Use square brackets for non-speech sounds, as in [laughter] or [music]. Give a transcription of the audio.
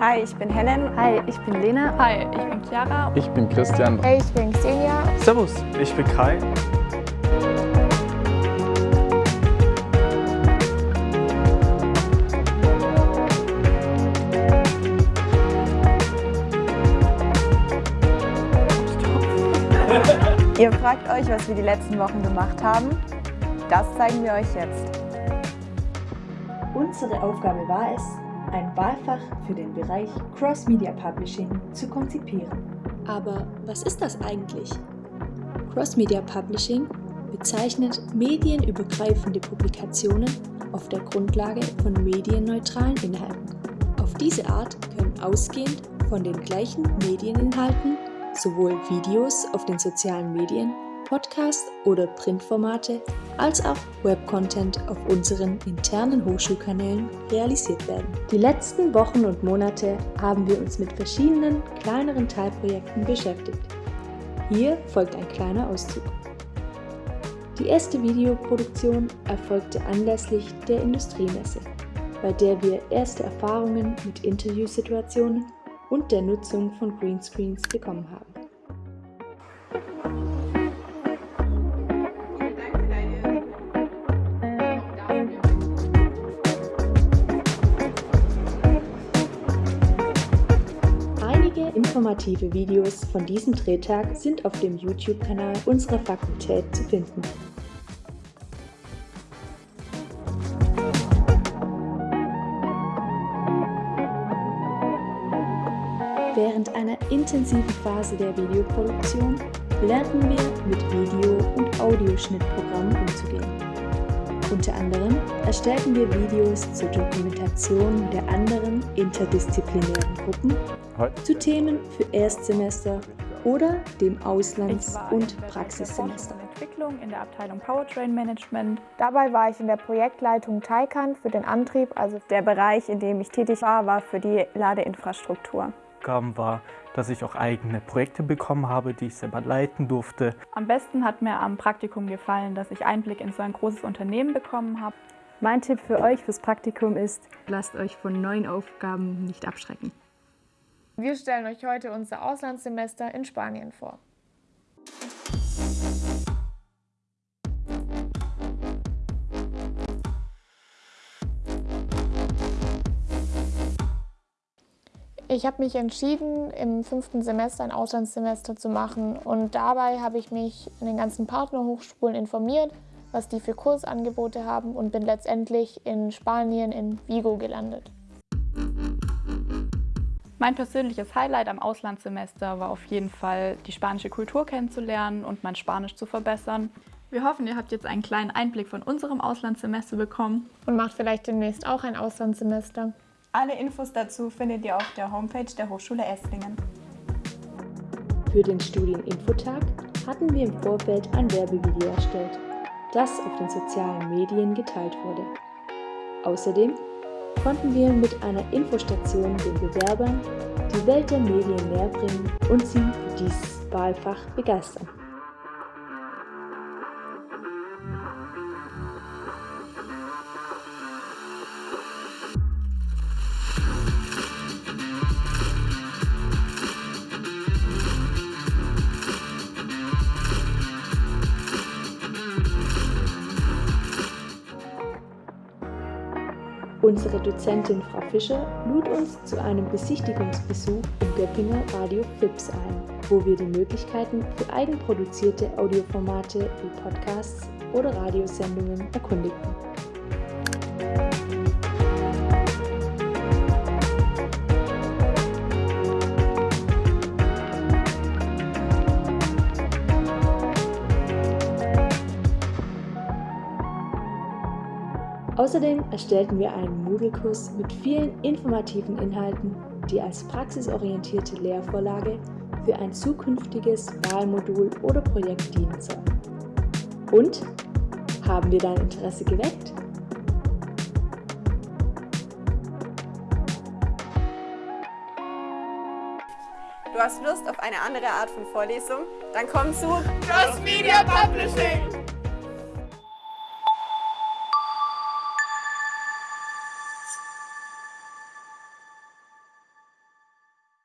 Hi, ich bin Helen. Hi, ich bin Lena. Hi, ich bin Chiara. Ich bin Christian. Hey, ich bin Xenia. Servus, ich bin Kai. [laughs] Ihr fragt euch, was wir die letzten Wochen gemacht haben. Das zeigen wir euch jetzt. Unsere Aufgabe war es, ein Wahlfach für den Bereich Cross-Media Publishing zu konzipieren. Aber was ist das eigentlich? Cross-Media Publishing bezeichnet medienübergreifende Publikationen auf der Grundlage von medienneutralen Inhalten. Auf diese Art können ausgehend von den gleichen Medieninhalten sowohl Videos auf den sozialen Medien, Podcast- oder Printformate als auch Webcontent auf unseren internen Hochschulkanälen realisiert werden. Die letzten Wochen und Monate haben wir uns mit verschiedenen kleineren Teilprojekten beschäftigt. Hier folgt ein kleiner Auszug. Die erste Videoproduktion erfolgte anlässlich der Industriemesse, bei der wir erste Erfahrungen mit Interviewsituationen und der Nutzung von Greenscreens bekommen haben. Informative Videos von diesem Drehtag sind auf dem YouTube-Kanal unserer Fakultät zu finden. Während einer intensiven Phase der Videoproduktion lernten wir mit Video- und Audioschnittprogrammen umzugehen. Unter anderem erstellten wir Videos zur Dokumentation der anderen interdisziplinären Gruppen, zu Themen für Erstsemester oder dem Auslands- und Praxissemester. Entwicklung in der Abteilung Powertrain Management. Dabei war ich in der Projektleitung Taycan für den Antrieb, also Der Bereich, in dem ich tätig war, war für die Ladeinfrastruktur. Aufgaben war, dass ich auch eigene Projekte bekommen habe, die ich selber leiten durfte. Am besten hat mir am Praktikum gefallen, dass ich Einblick in so ein großes Unternehmen bekommen habe. Mein Tipp für euch fürs Praktikum ist, lasst euch von neuen Aufgaben nicht abschrecken. wir stellen euch heute unser Auslandssemester in Spanien vor. Ich habe mich entschieden, im fünften Semester ein Auslandssemester zu machen und dabei habe ich mich in den ganzen Partnerhochschulen informiert, was die für Kursangebote haben und bin letztendlich in Spanien in Vigo gelandet. Mein persönliches Highlight am Auslandssemester war auf jeden Fall, die spanische Kultur kennenzulernen und mein Spanisch zu verbessern. Wir hoffen, ihr habt jetzt einen kleinen Einblick von unserem Auslandssemester bekommen. Und macht vielleicht demnächst auch ein Auslandssemester. Alle Infos dazu findet ihr auf der Homepage der Hochschule Esslingen. Für den Studieninfotag hatten wir im Vorfeld ein Werbevideo erstellt, das auf den sozialen Medien geteilt wurde. Außerdem konnten wir mit einer Infostation den Bewerbern die Welt der Medien näherbringen und sie für dieses Wahlfach begeistern. Unsere Dozentin Frau Fischer lud uns zu einem Besichtigungsbesuch im Göppinger Radio Fips ein, wo wir die Möglichkeiten für eigenproduzierte Audioformate wie Podcasts oder Radiosendungen erkundigten. Außerdem erstellten wir einen Moodle-Kurs mit vielen informativen Inhalten, die als praxisorientierte Lehrvorlage für ein zukünftiges Wahlmodul oder Projekt dienen sollen. Und? Haben wir dein Interesse geweckt? Du hast Lust auf eine andere Art von Vorlesung? Dann komm zu Cross Media Publishing!